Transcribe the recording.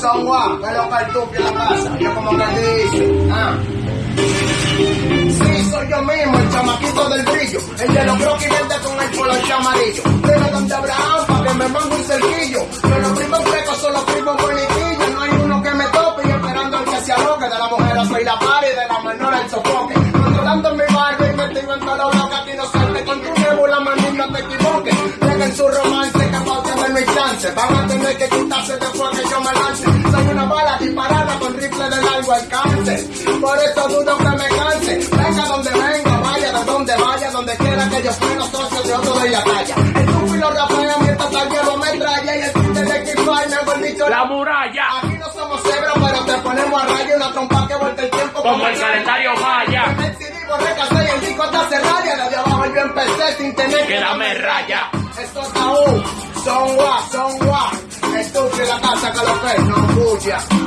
son que lo que tú en la casa. Yo como que dice, ah. Sí, soy yo mismo, el chamaquito del brillo. El de los croquis verde con el poloche amarillo. Pero donde Abraham, pa' que me mande un cerquillo. Pero los primos frescos son los primos bonitillos. No hay uno que me tope y esperando el que se aloque. De la mujer soy la par y de la menor el sofoque. Controlando mi barrio metido en todo lo que aquí no salte. Con tu nebula, mami, no te equivoques. Dejen su romance, capaz de darme mi chance. Van a tener que quitarse después que yo me lance. Soy una bala disparada con rifle de largo alcance. Por eso dudo que me canse. Venga donde venga, vaya de donde vaya, donde quiera que yo fuera socio de otro de la talla. El los rapea mientras tal llevo metralla y el tinte de Kifai me volvió La muralla, Aquí no somos cebras, pero te ponemos a raya una trompa que vuelta el tiempo como el calendario maya. En el CD borré y el disco está cerrado. Desde abajo yo empecé sin tener Que dame raya. Esto es aún, son guas, son guas. Estúpido la casa que lo que no bulla.